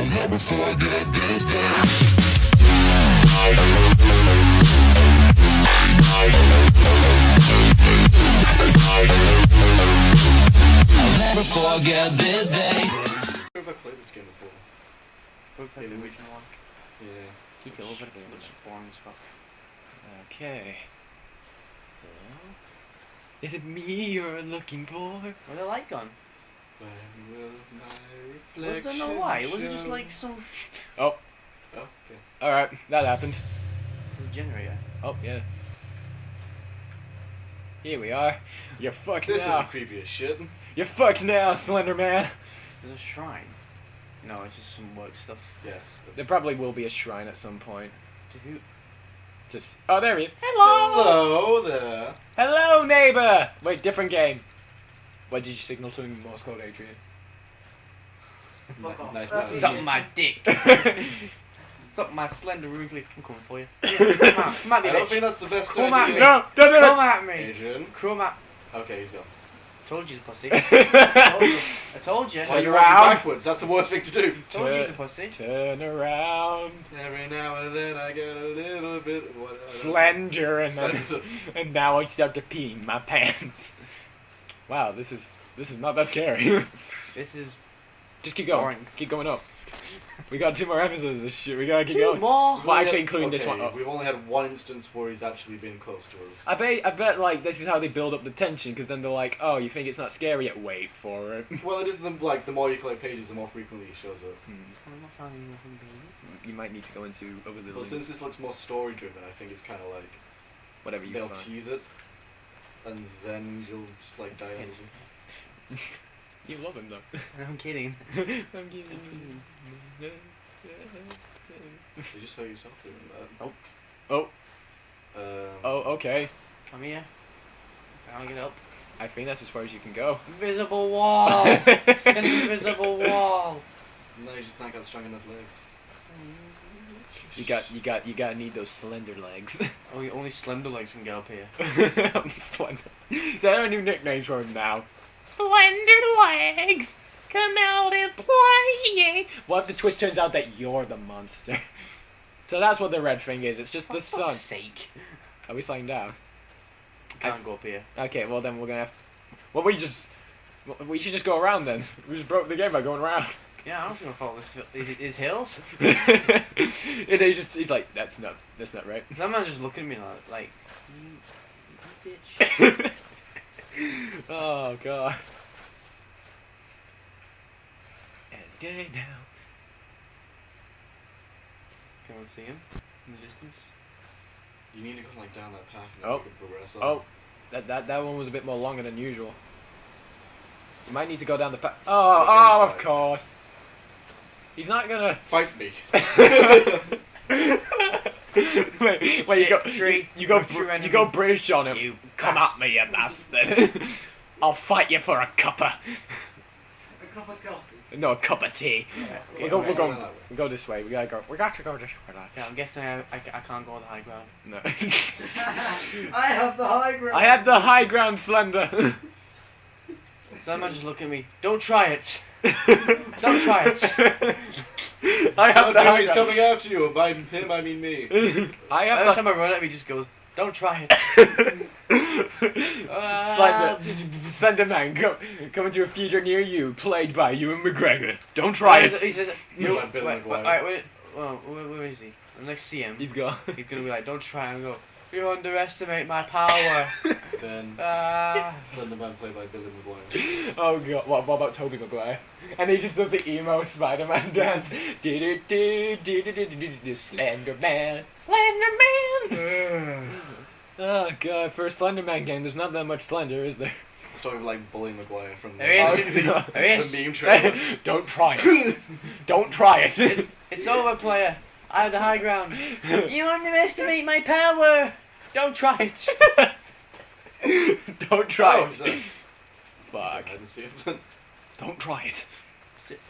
I'll never forget this day. I'll never forget this day. Where have I played this game before? We played the original one. Yeah. Keep it over there. It boring as fuck. Okay. Is it me you're looking for? Where's the light gone? When will my I don't know why. It wasn't just like some Oh, Oh, okay. alright, that happened. generator. Oh, yeah. Here we are. You're fucked This now. is creepy as shit. You're fucked now, Slender Man. There's a shrine. No, it's just some work stuff. Yes. There probably will be a shrine at some point. To who? Just oh, there he is. Hello. Hello there. Hello, neighbor. Wait, different game. What did you signal to him? Morse code, Adrian. Fuck off. Nice. That's nice. Suck my dick. Suck my slender wrinkly. I'm coming for you. Come at, come at me, I don't think that's the best Come idea. at me. no, don't do Come it. at me. Adrian. Come at. Okay, he's gone. Told you he's a pussy. told you. I told you. Turn Why are you around. walking backwards? That's the worst thing to do. Told you he's a pussy. Turn around, Every now and then I get a little bit. What, Slender, and then, Slender. and now I start to pee in my pants. Wow, this is this is not that scary. This is Just keep going. Boring. Keep going up. We got two more episodes of this shit. We gotta keep two going. more. Well, actually, including this one. Oh. We've only had one instance where he's actually been close to us. I bet, I bet, like this is how they build up the tension, because then they're like, "Oh, you think it's not scary yet? Wait for it." Well, it is the, like the more you collect pages, the more frequently he shows up. Hmm. I'm not finding nothing, baby. You might need to go into other Well, little since this looks more story driven, I think it's kind of like whatever you they'll find. tease it, and then you'll just like die on it. You love him though. I'm kidding. I'm kidding. You just hurt yourself doing that. Oh, Um, oh, okay. Come here. I'll get up. I think that's as far as you can go. Invisible wall. it's an invisible wall. No, you just not got strong enough legs. You got, you got, you gotta need those slender legs. Oh, only, only slender legs can get up here. slender. Is that our new nickname for him now? Slender legs, come out and play. What if the twist turns out that you're the monster? So that's what the red thing is. It's just the For sun. sake. Are we sliding down? Can't go up here. Okay, well then we're gonna have. Well, we just. well, We should just go around then. We just broke the game by going around. Yeah, I'm just gonna follow this. Is, is hills? and he just, he's like, that's not, that's not right. That man's just looking at me like, like you, you bitch. oh god. Any day now. Can I see him in the distance? You need to go like down that path and Oh. then you can progress up. Oh, that that that one was a bit more longer than usual. You might need to go down the path. Oh, Okay, oh, of fine. course. He's not gonna. Fight me. wait, wait, you go, Victory, you, you go, Br- you go British on him. You Come bastard. at me, you bastard. I'll fight you for a cuppa. A cup of coffee. No, a cup of tea. Yeah, We'll go, we'll go, we'll go this way. We gotta go. We got to go this way. lad. Yeah, I'm guessing I, I, I can't go on the high ground. No. I have the high ground. I have the high ground, Slender. So that man just look at me. Don't try it. Don't try it. I have the no, he's coming after you. And by him, I mean me. I Every have time I run at me, he just goes, "Don't try it." the. Slender, Slender Man, go, coming to a theater near you, played by Ewan McGregor. Don't try He it. He said, You're "You." like Billy Wait, wait, wait, wait. Well, where, where is he? I'm next to see him. He's gone. He's gonna be like, "Don't try," and go, "You underestimate my power." Then Ah. Slenderman played by Billy Maguire. Oh god, what, what about Tobey Maguire? And he just does the emo Spider-Man dance. Do do do do do do do do do Slender Man, Slender oh god, for a Slender Man game, there's not that much Slender, is there? It's talking like Bully Maguire from the, There is. the, There is. meme trailer. Don't try it. Don't try it. It's over, player. I have the high ground. You underestimate my power. Don't try it. Don't try Oh, it. is it? Fuck. I didn't see it. Don't try it.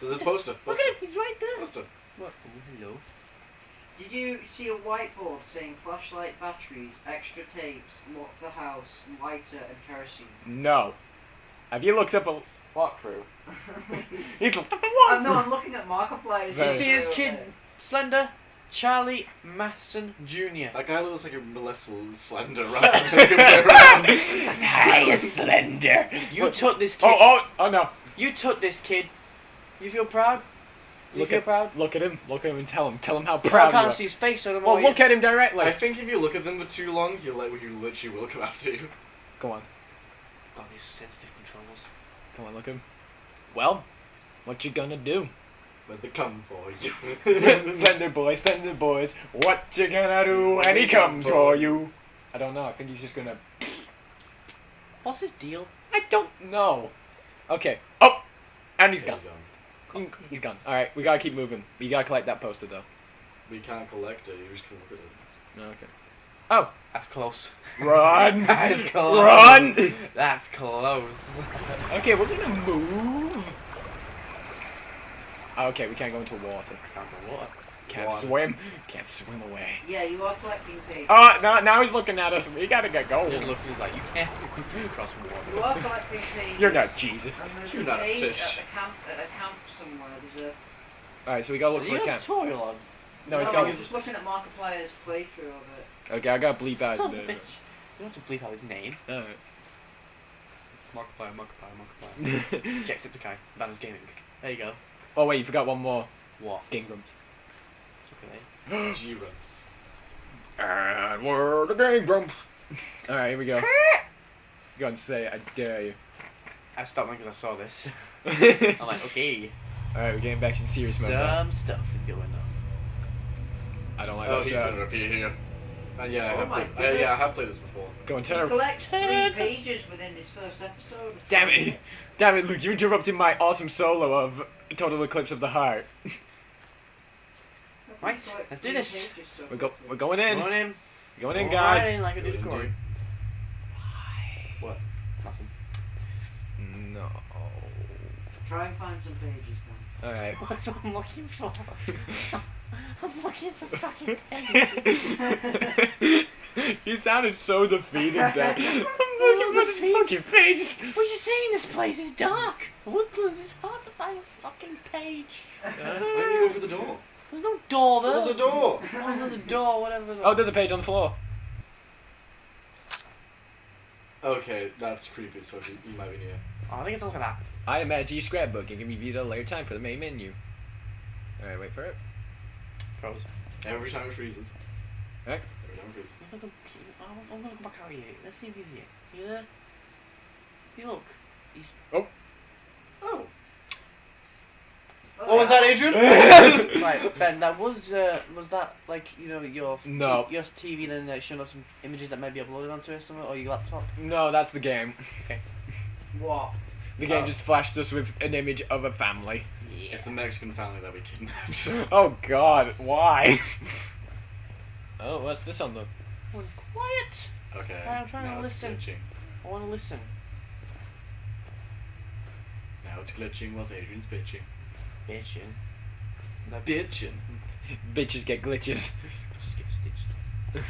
There's a poster. Look at him. He's right there. poster. What? Oh, hello. Did you see a whiteboard saying flashlight batteries, extra tapes, lock the house, lighter, and kerosene? No. Have you looked up a? walk through. He's like, I know, I'm looking at Markiplier's. Very- You see his kid, Slender, Charlie Matheson Jr. That guy looks like a less slender rather than the other way around. Hi, Slender. You took this oh, kid. Oh, oh, oh no. You took this kid. You feel proud? You Look feel at, proud? look at him. Look at him and tell him. Tell him how proud. I proud can't you see his face, so I don't Well, what look at him directly. I think if you look at them for too long, you like you literally will come after you. Go on. God, these sensitive controls. Come on, look at him. Well, what you gonna do? But they come for you. slender boy, slender boys, what you gonna do when he comes for you? I don't know. I think he's just gonna. What's his deal? I don't know. Okay. Oh, and he's He's gone. gone. He's gone. All right, we gotta keep moving. We gotta collect that poster though. We can't collect it. You just can look at it. Okay. Oh, That's close. run! That's close. Run! That's close. Okay, we're gonna move. Oh, okay, we can't go into water. Found the water. Can't Water. swim. Can't swim away. Yeah, you are collecting pages. Oh, now, now he's looking at us. We gotta get Just going. look, he's like, you can't cross You water. are collecting pages. You're not Jesus. And there's You're a not a page fish. at a camp, at a camp somewhere. There's a. All right, so we gotta look Is for he a got a camp. tutorial on? No, he's I got. was just looking at Markiplier's playthrough of it. Okay, I gotta bleep out. Son the- of bitch. You don't have to bleep out his name. Alright. Markiplier, Markiplier, Markiplier. Jacksepticeye, Banner's Gaming. There you go. Oh wait, you forgot one more. What? Gingrams. Okay. G runs. And we're the Gingrams. All right, here we go. Go and say, it, I dare you. I stopped because I saw this. I'm like, okay. All right, we're getting back in serious mode. now. Some stuff is going on. I don't like Oh, this. he's Uh, gonna appear here. Uh, yeah, I Oh have my played, uh, yeah, I have played this before. go and He turn. collects three pages within his first episode. Damn it! Damn it, Luke! You interrupted my awesome solo of Total Eclipse of the Heart. Right, let's do this. We're go. We're going in. Come on in. Going in, Go guys. right in like I did Go Corey. What? Nothing. No. Try and find some pages then. All right. That's what I'm looking for. I'm looking for fucking pages. you sounded so defeated there. I'm looking for the fucking pages. What are you saying? This place is dark. Woodlands is hard to find a fucking page. Uh, why didn't you go through the door? There's no door there. There's a door! Oh, there's a door, whatever. Oh, there's a page on the floor. Okay, that's creepy, so you, you might be near. Oh, I think it's look at that. I am added to your scrapbook and can be viewed at a later time for the main menu. Alright, wait for it. Froze. Every time it freezes. Right. Every time it freezes. Look at- he's- I'm I'm gonna go back out here. Let's see if he's here. You there? See, look. Oh! Oh, What was that, Adrian? right, Ben. That was uh, was that like you know your No. your TV then uh, showing us some images that may be uploaded onto it somewhere or your laptop. No, that's the game. Okay. What? The game Oh. just flashed us with an image of a family. Yeah. It's the Mexican family that we kidnapped. Oh god, why? oh, what's this on the... Quiet. okay. I'm trying to it's listen. glitching. I want to listen. Now it's glitching whilst Adrian's bitching. Bitching. That Bitching? Bitches get glitches. just get stitched.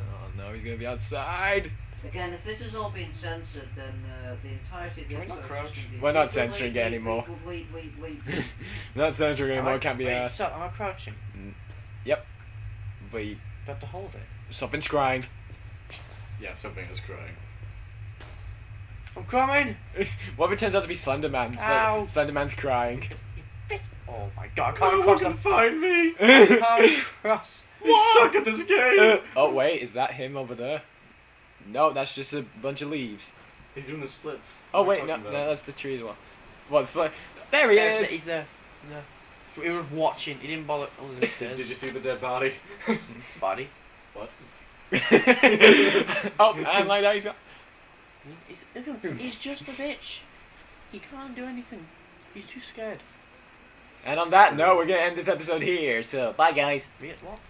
Oh no, he's gonna be outside. Again, if this has all been censored, then uh, the entirety of the Can we not episode is just crouch? gonna be- We're not Wait, censoring wait, it wait, anymore. Wait, wait, wait, wait. Not censoring anymore, I- can't be wait, asked. Stop, am I crouching? Wait, Do I have to hold it? something's crying. Yeah, something is crying. I'm coming! what if it turns out to be Slenderman? Ow. Sl- Slenderman's crying. Oh my god, I can't cross them. find me! I can't cross. You suck at this game! oh wait, is that him over there? No, that's just a bunch of leaves. He's doing the splits. Oh wait, no, talking no, that's the tree as well. What's like? There he There, is. He's there. No. So he was watching. He didn't bother. Oh, Did you see the dead body? Body. what? oh, and like that, he's got. He's, look at him. He's just a bitch. He can't do anything. He's too scared. And on that note, we're gonna end this episode here. So, bye guys. What?